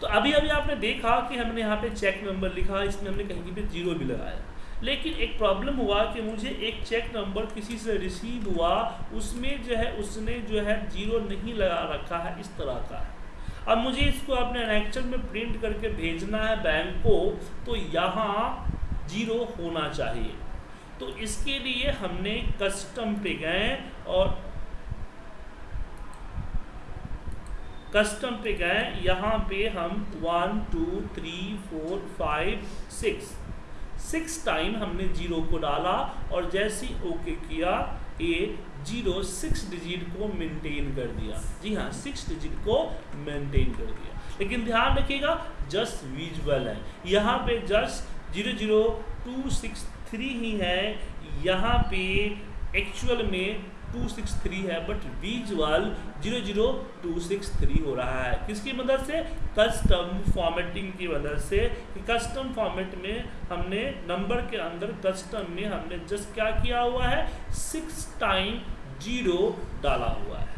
तो अभी अभी आपने देखा कि हमने यहाँ पे चेक नंबर लिखा, इसमें हमने कहीं पे ज़ीरो भी लगाया। लेकिन एक प्रॉब्लम हुआ कि मुझे एक चेक नंबर किसी से रिसीव हुआ, उसमें जो है, उसने जो है ज़ीरो नहीं लगा रखा है, इस तरह का है। अब मुझे इसको अपने एनेक्चर में प्रिंट करके भेजना है बैंक को तो यहाँ ज़ीरो होना चाहिए। तो इसके लिए हमने कस्टम पे गए और कस्टम पे गए, यहाँ पे हम one two three four five six six time हमने ज़ीरो को डाला और जैसे ओके किया, ये ज़ीरो सिक्स डिजिट को मेंटेन कर दिया। जी हाँ सिक्स डिजिट को मेंटेन कर दिया। लेकिन ध्यान रखिएगा जस्ट विजुअल है। यहाँ पे just zero zero two six three ही है। यहाँ पे एक्चुअल में टू सिक्स थ्री है but visual zero zero two six three हो रहा है। किसकी मदद से? कस्टम फॉर्मेटिंग की मदद से कस्टम फॉर्मेट में हमने नंबर के अंदर कस्टम में हमने जस्ट क्या किया हुआ है? सिक्स टाइम ज़ीरो डाला हुआ है।